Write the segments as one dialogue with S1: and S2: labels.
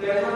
S1: 그래서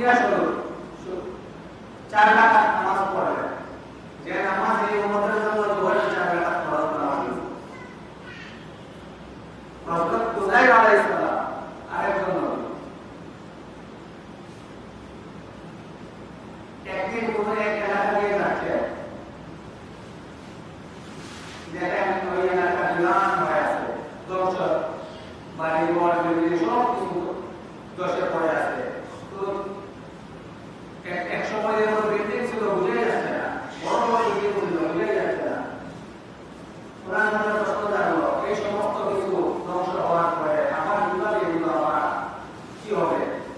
S1: ইতিহাস হল চার টাকা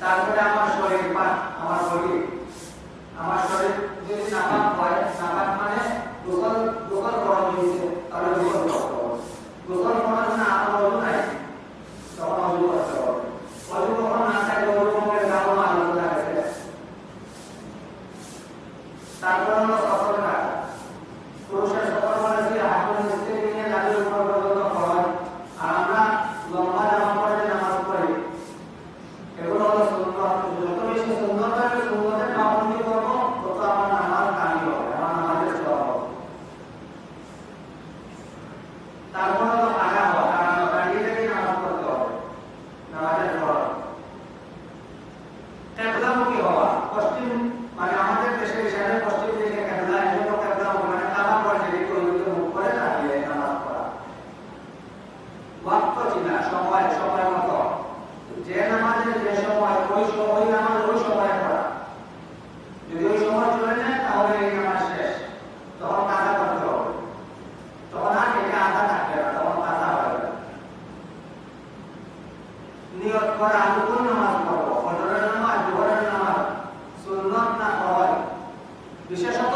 S1: তারপরে আমার শরীর আমার শরীর। আমার শরীর যদি নাপাক হয়, নাপাক মানে দোকান দোকান করা হয়েছে তাহলে লোকাল নিয়ত করা আমি কোন নামাজ পড়ব ফজরের নামাজ জোহরের নামাজ সুন্নত না বিশেষত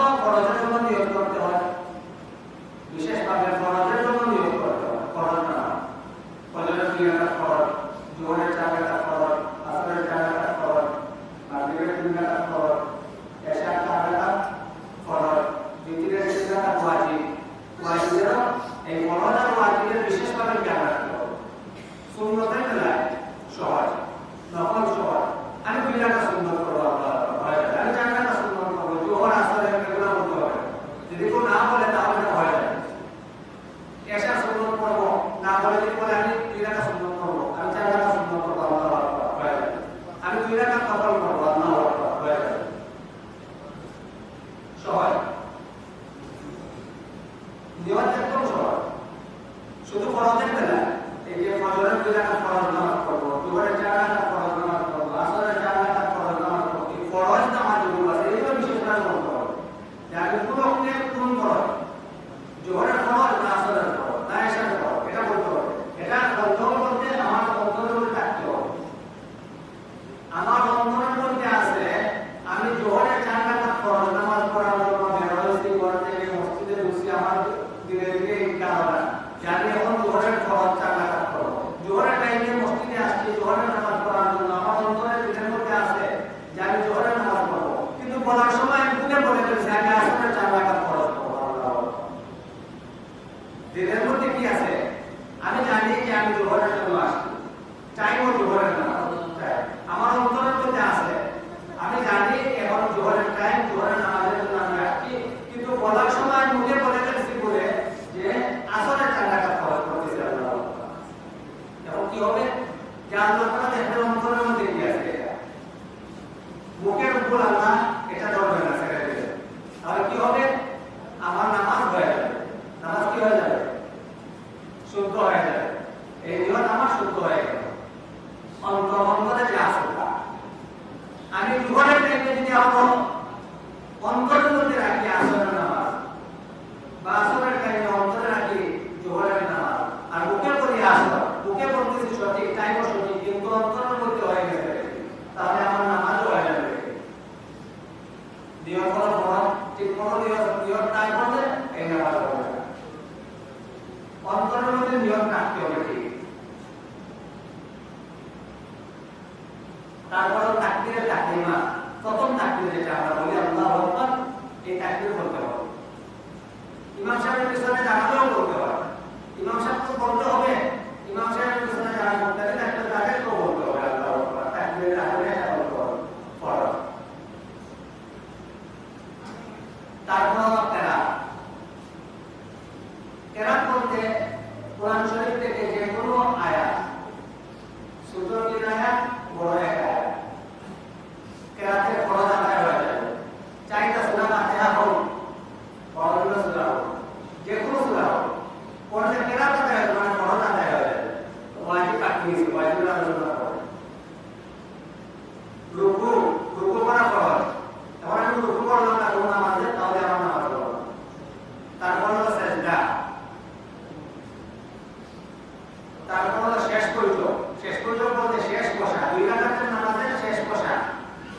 S1: তারপর শেষ করিল শেষ করিল বলতে শেষ বসা দুই রাখাতের নামাজের শেষ বসা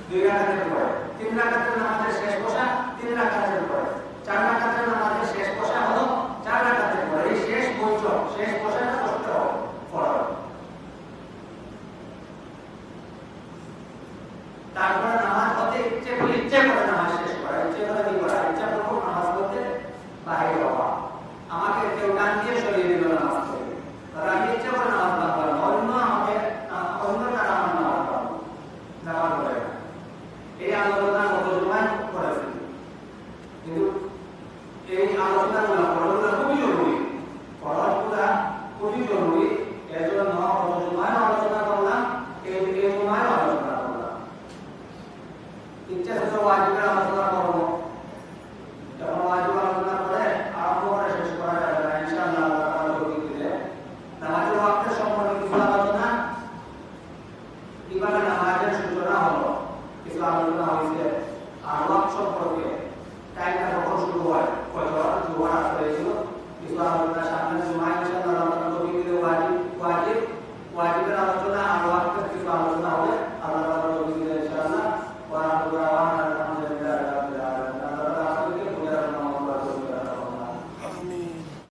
S1: দুই রাখাতের পরে। তিন রাখাতের খুবই জরুরি